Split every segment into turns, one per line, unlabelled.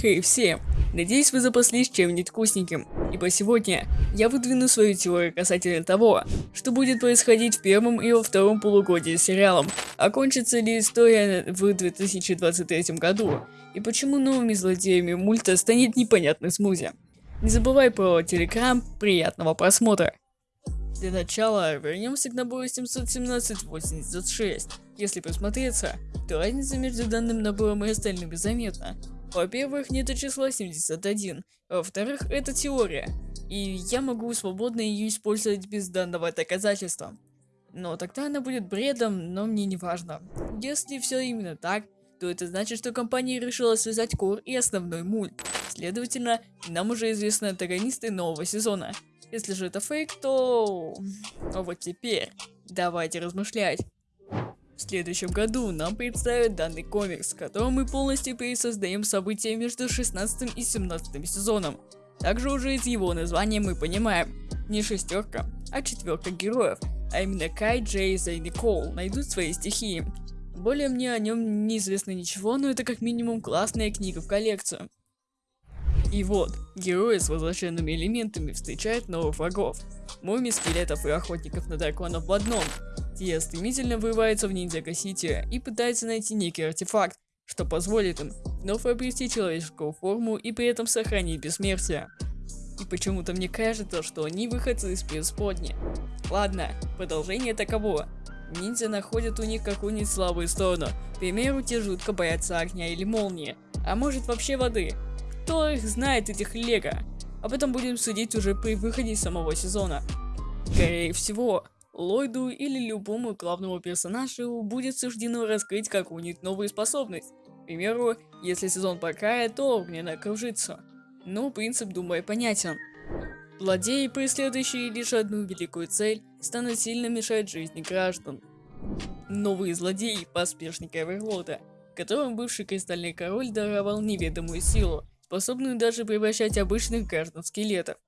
Хей всем! Надеюсь, вы запаслись чем-нибудь вкусненьким, ибо сегодня я выдвину свою теорию касательно того, что будет происходить в первом и во втором полугодии с сериалом, окончится ли история в 2023 году, и почему новыми злодеями мульта станет непонятный смузи. Не забывай про телеграм, приятного просмотра! Для начала вернемся к набору 717-86. Если присмотреться, то разница между данным набором и остальными заметна. Во-первых, нет числа 71, а во-вторых, это теория, и я могу свободно ее использовать без данного доказательства. Но тогда она будет бредом, но мне не важно. Если все именно так, то это значит, что компания решила связать кор и основной мульт. Следовательно, нам уже известны антагонисты нового сезона. Если же это фейк, то... А вот теперь, давайте размышлять. В следующем году нам представят данный комикс, в котором мы полностью пересоздаем события между 16 и 17 сезоном. Также уже из его названия мы понимаем, не шестерка, а четверка героев, а именно Кай, Джейза и Никол найдут свои стихии. Более мне о нем не известно ничего, но это как минимум классная книга в коллекцию. И вот, герои с возвращенными элементами встречают новых врагов. Муми, скелетов и охотников на драконов в одном. Те стремительно вырываются в Ниндзяго-Сити и пытаются найти некий артефакт, что позволит им вновь обрести человеческую форму и при этом сохранить бессмертие. И почему-то мне кажется, что они выходцы из преисподни. Ладно, продолжение таково. Ниндзя находят у них какую-нибудь слабую сторону. К примеру, те жутко боятся огня или молнии. А может вообще воды. Кто их знает, этих лего? Об этом будем судить уже при выходе самого сезона. Скорее всего, Ллойду или любому главному персонажу будет суждено раскрыть какую-нибудь новую способность. К примеру, если сезон покая, то огненно кружится. Но принцип, думаю, понятен. Злодеи, преследующие лишь одну великую цель, станут сильно мешать жизни граждан. Новые злодеи – поспешники Эверлода, которым бывший Кристальный Король даровал неведомую силу, способную даже превращать обычных граждан скелетов.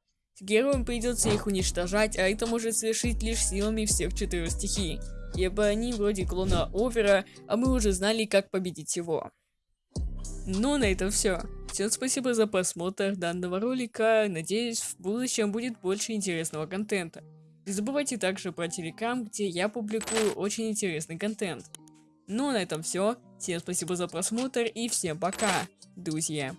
Героям придется их уничтожать, а это может совершить лишь силами всех четырех стихий, ибо они вроде клона Овера, а мы уже знали, как победить его. Ну, на этом все. Всем спасибо за просмотр данного ролика, надеюсь, в будущем будет больше интересного контента. Не забывайте также про телеграм, где я публикую очень интересный контент. Ну, а на этом все. Всем спасибо за просмотр и всем пока, друзья.